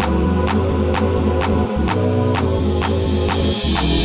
Thank you.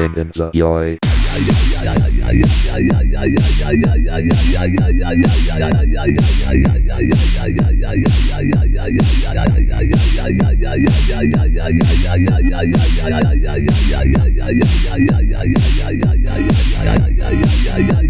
listening and enjoy.